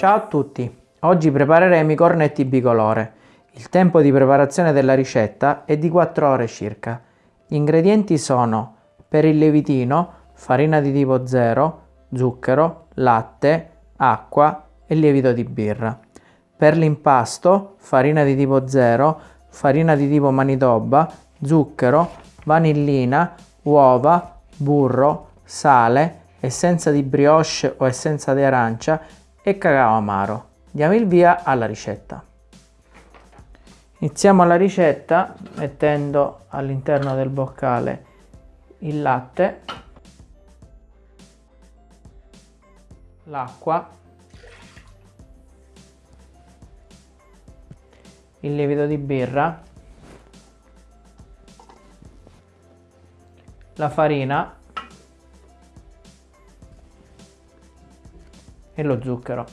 Ciao a tutti! Oggi prepareremo i cornetti bicolore. Il tempo di preparazione della ricetta è di 4 ore circa. Gli ingredienti sono per il lievitino farina di tipo 0, zucchero, latte, acqua e lievito di birra. Per l'impasto farina di tipo 0, farina di tipo manitoba, zucchero, vanillina, uova, burro, sale, essenza di brioche o essenza di arancia e cacao amaro. Diamo il via alla ricetta. Iniziamo la ricetta mettendo all'interno del boccale il latte, l'acqua, il lievito di birra, la farina e lo zucchero.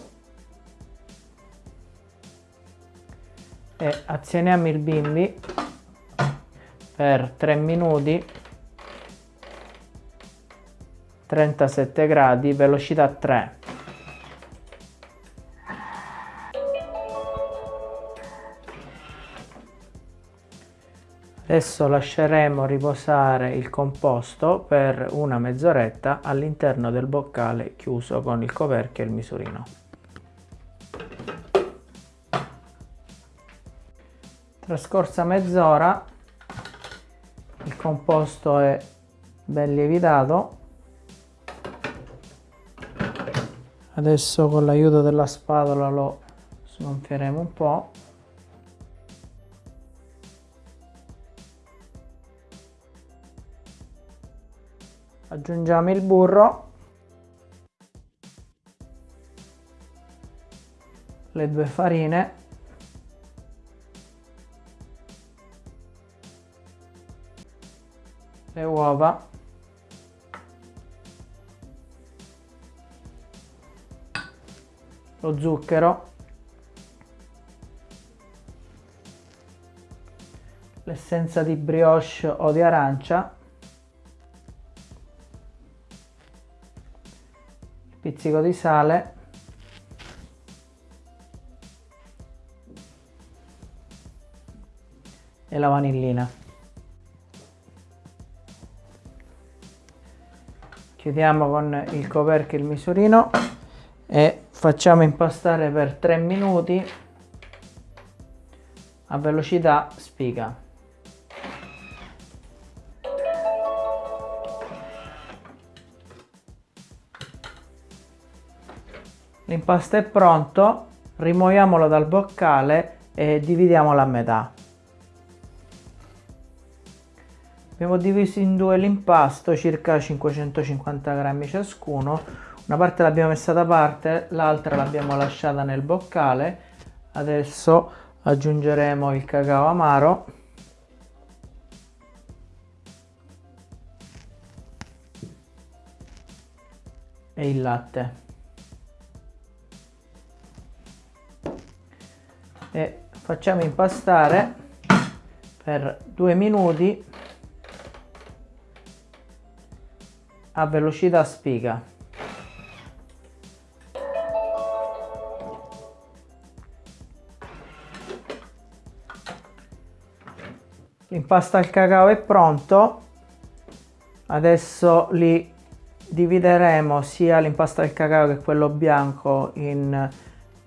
E azioniamo il bimbi per 3 minuti 37 gradi velocità 3 Adesso lasceremo riposare il composto per una mezz'oretta all'interno del boccale chiuso con il coperchio e il misurino. Trascorsa mezz'ora il composto è ben lievitato. Adesso con l'aiuto della spatola lo sgonfieremo un po'. Aggiungiamo il burro. Le due farine. Le uova. Lo zucchero. L'essenza di brioche o di arancia pizzico di sale. E la vanillina. Chiudiamo con il coperchio il misurino e facciamo impastare per 3 minuti a velocità spiga L'impasto è pronto, rimuoviamolo dal boccale e dividiamolo a metà. Abbiamo diviso in due l'impasto, circa 550 grammi ciascuno. Una parte l'abbiamo messa da parte, l'altra l'abbiamo lasciata nel boccale. Adesso aggiungeremo il cacao amaro. E il latte. E facciamo impastare per due minuti a velocità spiga. L'impasto al cacao è pronto. Adesso li divideremo sia l'impasto al cacao che quello bianco in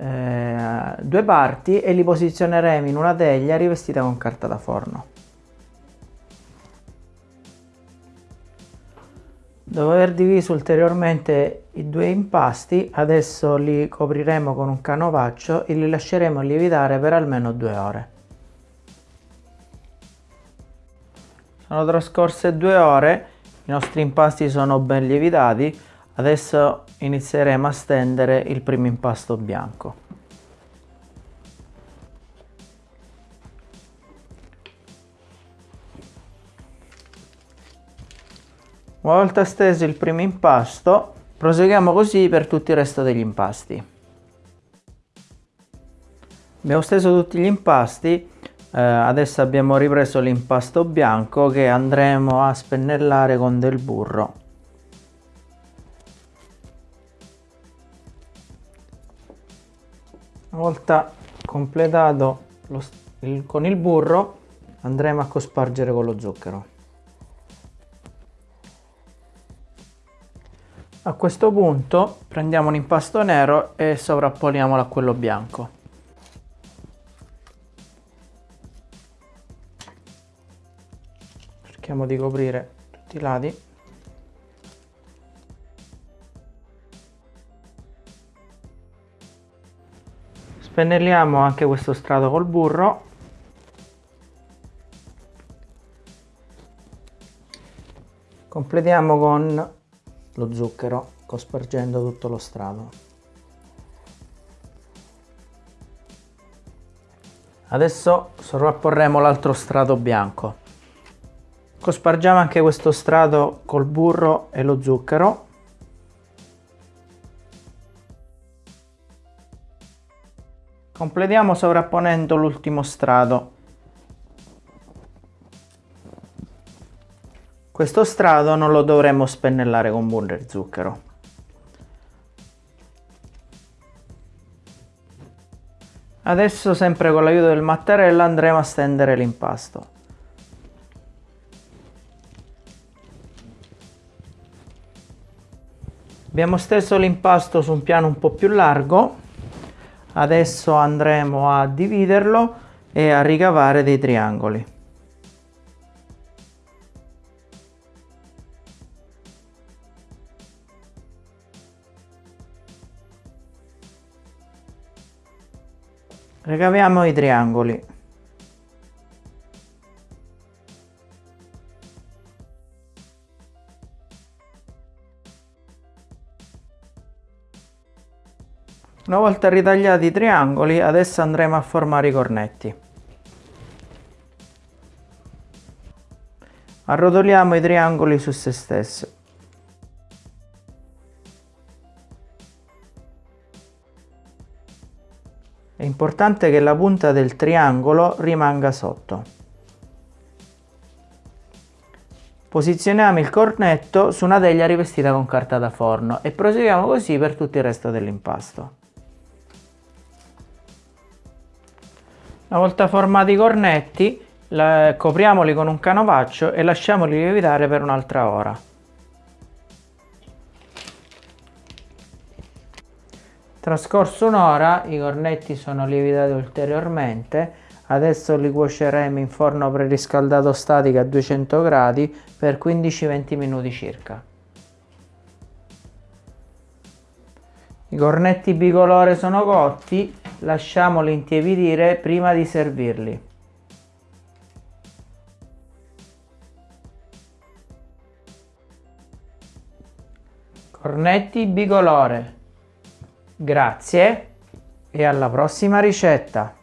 eh, due parti e li posizioneremo in una teglia rivestita con carta da forno. Dopo aver diviso ulteriormente i due impasti, adesso li copriremo con un canovaccio e li lasceremo lievitare per almeno due ore. Sono trascorse due ore, i nostri impasti sono ben lievitati, Adesso inizieremo a stendere il primo impasto bianco. Una volta steso il primo impasto, proseguiamo così per tutto il resto degli impasti. Abbiamo steso tutti gli impasti, eh, adesso abbiamo ripreso l'impasto bianco che andremo a spennellare con del burro. Una volta completato lo, il, con il burro andremo a cospargere con lo zucchero. A questo punto prendiamo un impasto nero e sovrappoliamolo a quello bianco. Cerchiamo di coprire tutti i lati. Spennelliamo anche questo strato col burro completiamo con lo zucchero cospargendo tutto lo strato. Adesso sovrapporremo l'altro strato bianco. Cospargiamo anche questo strato col burro e lo zucchero. Completiamo sovrapponendo l'ultimo strato Questo strato non lo dovremmo spennellare con burro zucchero. Adesso sempre con l'aiuto del mattarello andremo a stendere l'impasto. Abbiamo steso l'impasto su un piano un po' più largo, adesso andremo a dividerlo e a ricavare dei triangoli. Ricaviamo i triangoli. Una volta ritagliati i triangoli, adesso andremo a formare i cornetti. Arrotoliamo i triangoli su se stessi. È importante che la punta del triangolo rimanga sotto. Posizioniamo il cornetto su una teglia rivestita con carta da forno e proseguiamo così per tutto il resto dell'impasto. Una volta formati i cornetti, copriamoli con un canovaccio e lasciamoli lievitare per un'altra ora. Trascorso un'ora i cornetti sono lievitati ulteriormente, adesso li cuoceremo in forno preriscaldato statico a 200 gradi per 15-20 minuti circa. I cornetti bicolore sono cotti, lasciamoli intiepidire prima di servirli. Cornetti bicolore Grazie e alla prossima ricetta!